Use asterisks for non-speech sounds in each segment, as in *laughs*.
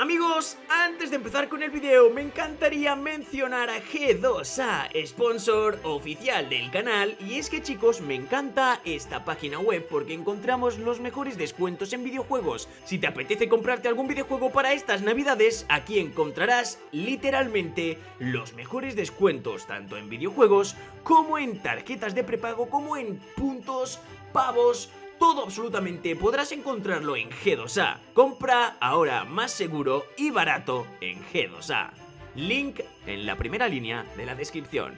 Amigos, antes de empezar con el video me encantaría mencionar a G2A, sponsor oficial del canal y es que chicos me encanta esta página web porque encontramos los mejores descuentos en videojuegos. Si te apetece comprarte algún videojuego para estas navidades, aquí encontrarás literalmente los mejores descuentos tanto en videojuegos como en tarjetas de prepago como en puntos, pavos, todo absolutamente podrás encontrarlo en G2A. Compra ahora más seguro y barato en G2A. Link en la primera línea de la descripción.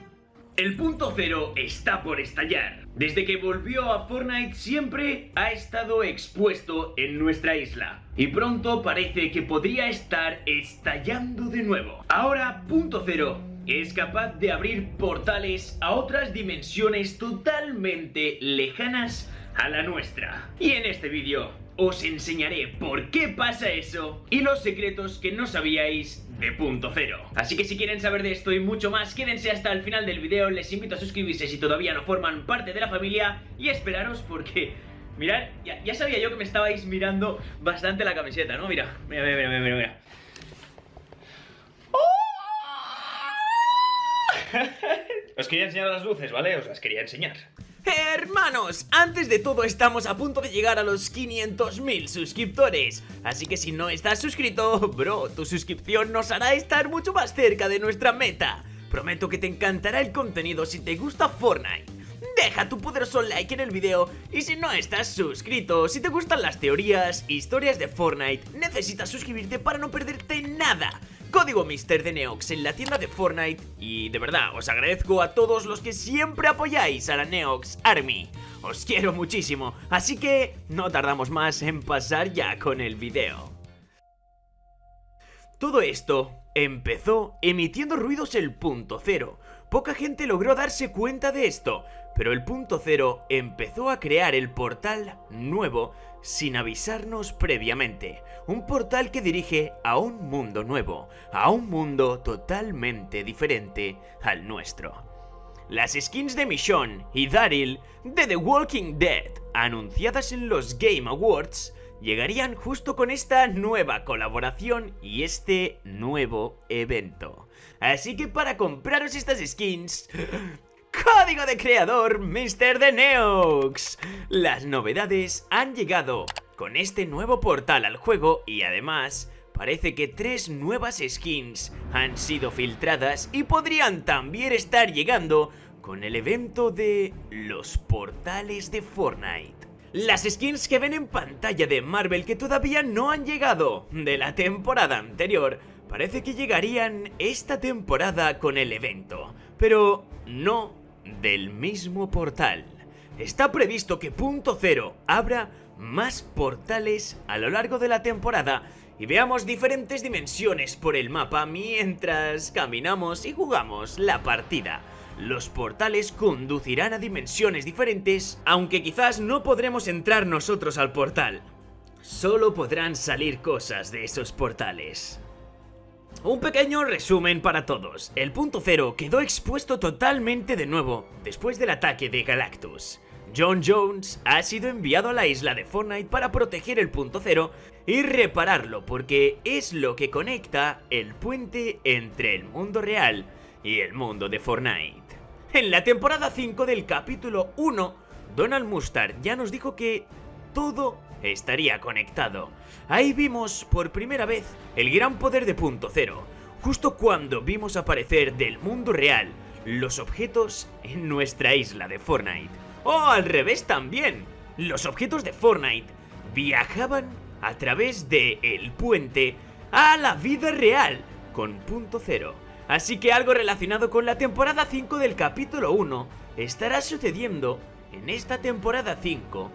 El punto cero está por estallar. Desde que volvió a Fortnite siempre ha estado expuesto en nuestra isla. Y pronto parece que podría estar estallando de nuevo. Ahora, punto cero es capaz de abrir portales a otras dimensiones totalmente lejanas a la nuestra. Y en este vídeo os enseñaré por qué pasa eso y los secretos que no sabíais de punto cero. Así que si quieren saber de esto y mucho más, quédense hasta el final del vídeo, les invito a suscribirse si todavía no forman parte de la familia y esperaros porque... Mirad, ya, sabía yo que me estabais mirando bastante la camiseta, ¿no? Mira, mira, mira, mira, mira, mira. Os quería enseñar las luces, ¿vale? Os las quería enseñar. Hermanos, antes de todo estamos a punto de llegar a los 500.000 suscriptores. Así que si no estás suscrito, bro, tu suscripción nos hará estar mucho más cerca de nuestra meta. Prometo que te encantará el contenido si te gusta Fortnite Deja tu poderoso like en el video y si no estás suscrito, si te gustan las teorías, historias de Fortnite, necesitas suscribirte para no perderte nada Código Mister de Neox en la tienda de Fortnite y de verdad os agradezco a todos los que siempre apoyáis a la Neox Army. Os quiero muchísimo, así que no tardamos más en pasar ya con el video. Todo esto empezó emitiendo ruidos el punto cero. Poca gente logró darse cuenta de esto, pero el punto cero empezó a crear el portal nuevo sin avisarnos previamente. Un portal que dirige a un mundo nuevo, a un mundo totalmente diferente al nuestro. Las skins de Michonne y Daryl de The Walking Dead, anunciadas en los Game Awards, llegarían justo con esta nueva colaboración y este nuevo evento. Así que para compraros estas skins, Código de creador Mr. de Neox. Las novedades han llegado con este nuevo portal al juego y además parece que tres nuevas skins han sido filtradas y podrían también estar llegando con el evento de los portales de Fortnite. Las skins que ven en pantalla de Marvel que todavía no han llegado de la temporada anterior parece que llegarían esta temporada con el evento, pero no del mismo portal. Está previsto que Punto Cero abra más portales a lo largo de la temporada y veamos diferentes dimensiones por el mapa mientras caminamos y jugamos la partida. Los portales conducirán a dimensiones diferentes, aunque quizás no podremos entrar nosotros al portal. Solo podrán salir cosas de esos portales. Un pequeño resumen para todos. El punto cero quedó expuesto totalmente de nuevo después del ataque de Galactus. John Jones ha sido enviado a la isla de Fortnite para proteger el punto cero y repararlo porque es lo que conecta el puente entre el mundo real y el mundo de Fortnite. En la temporada 5 del capítulo 1, Donald Mustard ya nos dijo que todo estaría conectado. Ahí vimos por primera vez el gran poder de Punto Cero, justo cuando vimos aparecer del mundo real los objetos en nuestra isla de Fortnite. O al revés también, los objetos de Fortnite viajaban a través de el puente a la vida real con Punto Cero. Así que algo relacionado con la temporada 5 del capítulo 1 estará sucediendo en esta temporada 5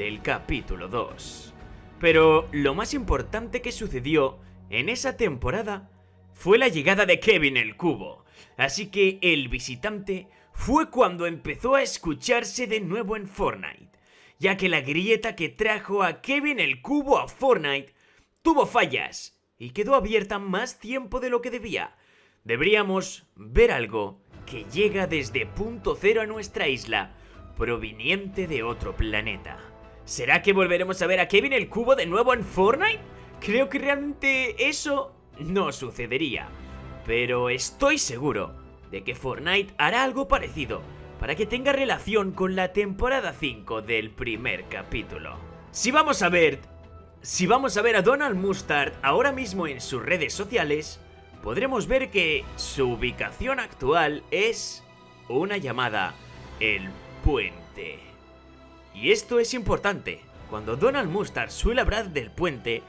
del capítulo 2. Pero lo más importante que sucedió en esa temporada fue la llegada de Kevin el Cubo. Así que el visitante fue cuando empezó a escucharse de nuevo en Fortnite, ya que la grieta que trajo a Kevin el Cubo a Fortnite tuvo fallas y quedó abierta más tiempo de lo que debía. Deberíamos ver algo que llega desde punto cero a nuestra isla, proveniente de otro planeta. ¿Será que volveremos a ver a Kevin el Cubo de nuevo en Fortnite? creo que realmente eso no sucedería. Pero estoy seguro de que Fortnite hará algo parecido para que tenga relación con la temporada 5 del primer capítulo. Si vamos a ver... Si vamos a ver a Donald Mustard ahora mismo en sus redes sociales, podremos ver que su ubicación actual es una llamada El Puente. Y esto es importante. Cuando Donald Mustard suele hablar del puente,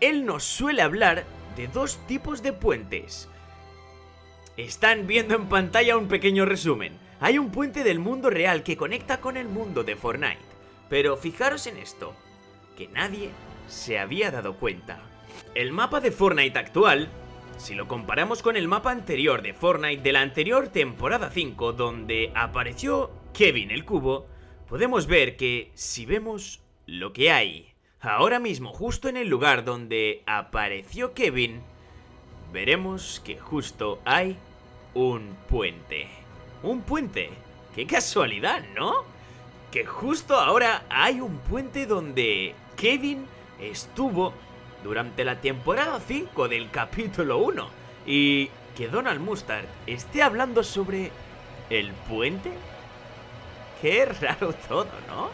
él nos suele hablar de dos tipos de puentes. Están viendo en pantalla un pequeño resumen. Hay un puente del mundo real que conecta con el mundo de Fortnite. Pero fijaros en esto, que nadie se había dado cuenta. El mapa de Fortnite actual, si lo comparamos con el mapa anterior de Fortnite de la anterior temporada 5 donde apareció Kevin el Cubo, podemos ver que si vemos lo que hay ahora mismo justo en el lugar donde apareció Kevin, veremos que justo hay un puente. Un puente. ¡Qué casualidad, ¿no? Que justo ahora hay un puente donde Kevin estuvo durante la temporada 5 del capítulo 1 y que Donald Mustard esté hablando sobre el puente. Qué *laughs* raro todo, ¿no?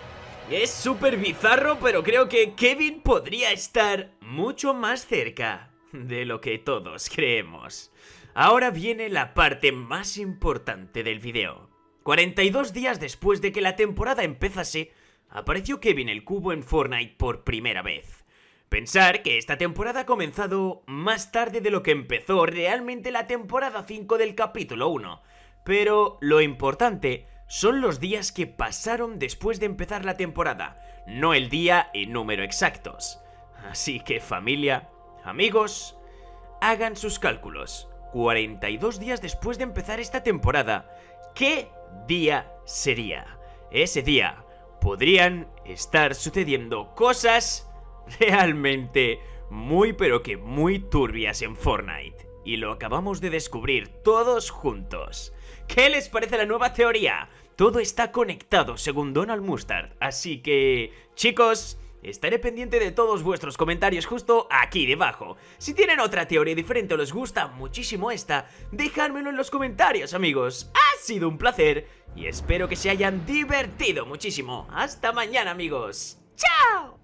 Es súper bizarro, pero creo que Kevin podría estar mucho más cerca de lo que todos creemos. Ahora viene la parte más importante del video. 42 días después de que la temporada empezase, apareció Kevin el Cubo en Fortnite por primera vez. Pensar que esta temporada ha comenzado más tarde de lo que empezó realmente la temporada 5 del capítulo 1. Pero lo importante son los días que pasaron después de empezar la temporada, no el día y número exactos. Así que familia, amigos, hagan sus cálculos. 42 días después de empezar esta temporada, ¿qué día sería? Ese día podrían estar sucediendo cosas *laughs* realmente muy pero que muy turbias en Fortnite. Y lo acabamos de descubrir todos juntos. ¿Qué les parece la nueva teoría? Todo está conectado según Donald Mustard, así que... Chicos, Estaré pendiente de todos vuestros comentarios justo aquí debajo. Si tienen otra teoría diferente o les gusta muchísimo esta, dejádmelo en los comentarios, amigos. Ha sido un placer y espero que se hayan divertido muchísimo. Hasta mañana, amigos. ¡Chao!